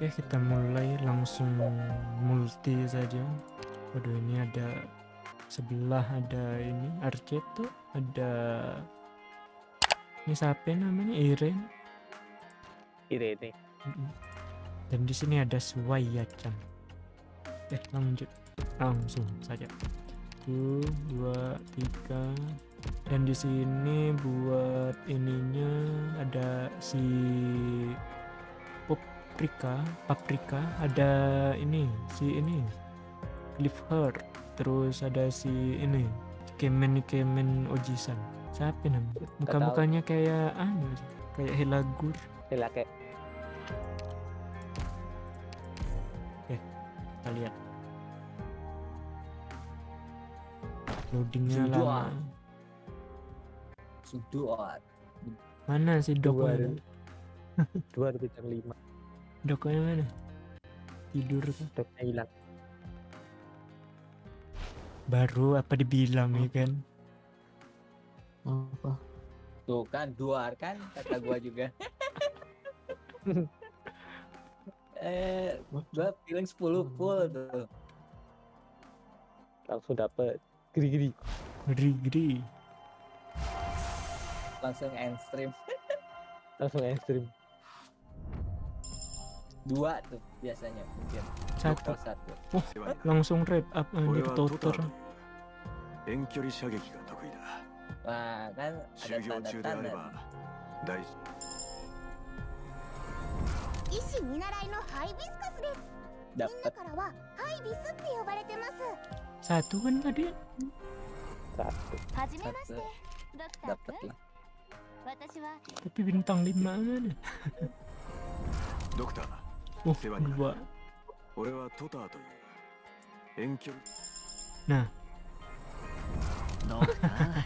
Oke, kita mulai langsung multi saja. Waduh, ini ada sebelah ada ini Arceto, ada ini siapa namanya Irene. Irene. Dan di sini ada Suwaya-chan. Eh, lanjut langsung saja. Satu, dua, tiga. Dan di sini buat ininya ada si paprika, paprika, ada ini, si ini, Cliff Heart, terus ada si ini, Kemen Kemen Ojisan. Siapa namanya? Muka-mukanya kayak anu, kayak Helagur. Sila kayak Kita lihat. Loadingnya lama. Sudah. Mana si Dua Doko? ada. dua ada bintang lima. Dokonya mana? Tidur kah? Doknya hilang. Baru apa dibilang ya kan? apa Tuh kan dua kan kata gua juga. eh, gua feeling 10 full tuh. Langsung dapet. Geri-geri. Geri-geri. Langsung end stream. Langsung ekstrim dua tuh biasanya. Mungkin satu. satu. Oh, langsung rep up eh, anjir tutor wah kan ada tanda-tanda. dapat. Satu kan tadi? Satu. Satu. dapat lah tapi bintang lima mana dokter Oh, 世話になる dua. 俺はトターという遠距離 Nah, どうかな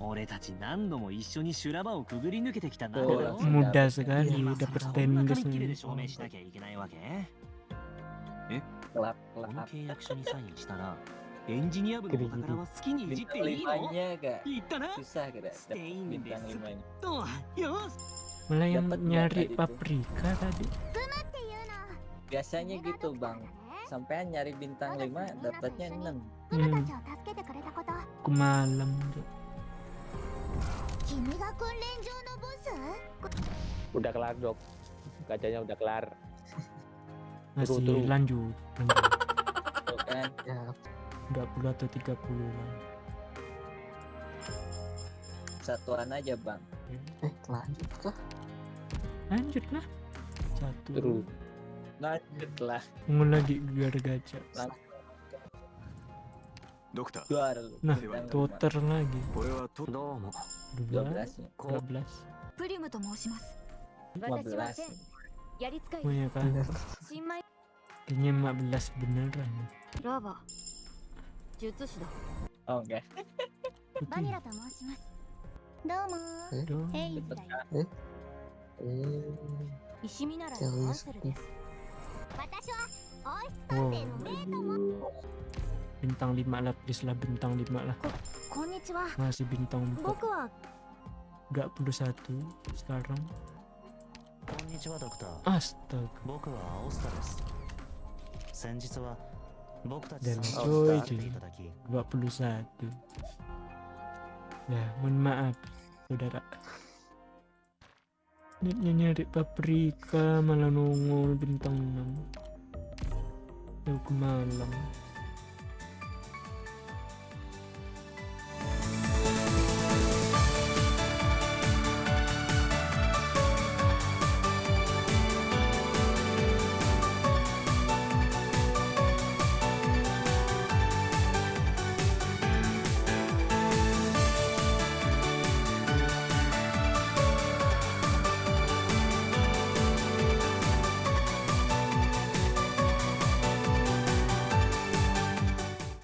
俺たち何度も一緒に修羅場をくぐり抜けてきた仲だそうろだ mudah 今 sekali さ dapat そんな tendes 紙切れで nih. 証明しなきゃいけないわけ Kelap この kelap. 契約書にサインしたらエンジニア部のお宝は好きにいじっ Bintang ていいの limanya agak 言ったな susah kira dapat Stay in bintang this. limanya. とよし Malah yang Dapat nggak nyari tadi tuh? paprika tadi. biasanya gitu bang. sampai nyari bintang 5 dapatnya 6 hmm. udah kelar dok. Kacanya udah kelar. Masih turu, turu. lanjut. Kan. Ya. Enggak puluh atau tiga puluh satuan aja bang. Eh lanjut lah lanjut lah satu terus lanjutlah mengulangi gegar gajah Dokter. Nah, dokter lagi. dua belas 12. dua belas moshimasu. 15. Oh iya kan. Kayaknya 15 beneran. Robo. Jutsu da. Oh, oke. Vanilla to moshimasu. Domo. belas Eh. Ishimi nara. Bintang lima lah, please lah bintang lima lah. Masih bintang 4. Gak perlu satu sekarang. Astaga. Dan coy perlu satu. Ya mohon maaf Saudara. Niatnya nyari paprika malah nongol bintang 6. Jauh ke malam.